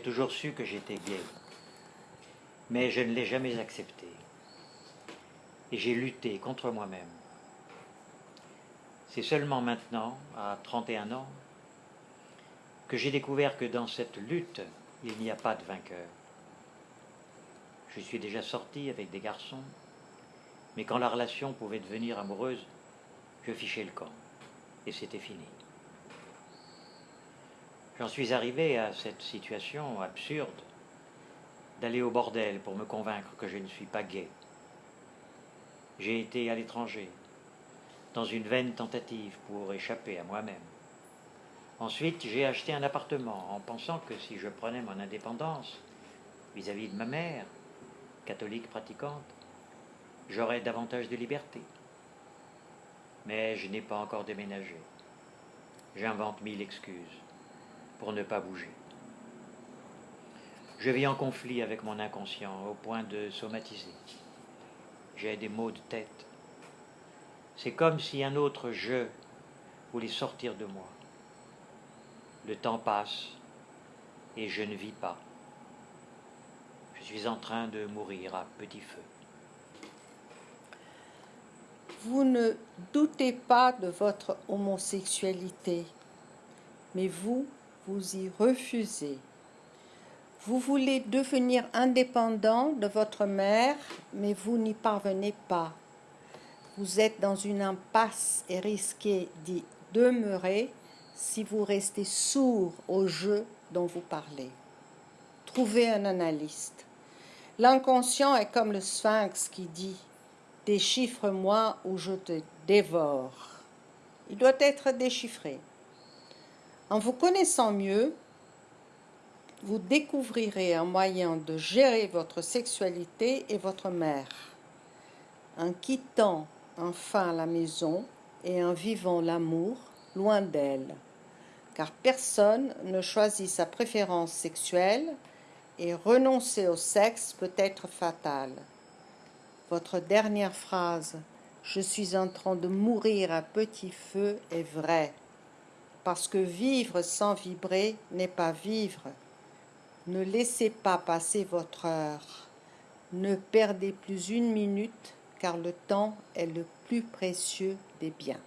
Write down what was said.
J'ai toujours su que j'étais gay, mais je ne l'ai jamais accepté. Et j'ai lutté contre moi-même. C'est seulement maintenant, à 31 ans, que j'ai découvert que dans cette lutte, il n'y a pas de vainqueur. Je suis déjà sorti avec des garçons, mais quand la relation pouvait devenir amoureuse, je fichais le camp, et c'était fini. J'en suis arrivé à cette situation absurde d'aller au bordel pour me convaincre que je ne suis pas gay. J'ai été à l'étranger, dans une vaine tentative pour échapper à moi-même. Ensuite, j'ai acheté un appartement en pensant que si je prenais mon indépendance vis-à-vis -vis de ma mère, catholique pratiquante, j'aurais davantage de liberté. Mais je n'ai pas encore déménagé. J'invente mille excuses pour ne pas bouger. Je vis en conflit avec mon inconscient au point de somatiser. J'ai des maux de tête. C'est comme si un autre je voulait sortir de moi. Le temps passe et je ne vis pas. Je suis en train de mourir à petit feu. Vous ne doutez pas de votre homosexualité, mais vous vous y refusez. Vous voulez devenir indépendant de votre mère, mais vous n'y parvenez pas. Vous êtes dans une impasse et risquez d'y demeurer si vous restez sourd au jeu dont vous parlez. Trouvez un analyste. L'inconscient est comme le sphinx qui dit « Déchiffre-moi ou je te dévore ». Il doit être déchiffré. En vous connaissant mieux, vous découvrirez un moyen de gérer votre sexualité et votre mère. En quittant enfin la maison et en vivant l'amour loin d'elle. Car personne ne choisit sa préférence sexuelle et renoncer au sexe peut être fatal. Votre dernière phrase « Je suis en train de mourir à petit feu » est vraie parce que vivre sans vibrer n'est pas vivre. Ne laissez pas passer votre heure. Ne perdez plus une minute, car le temps est le plus précieux des biens.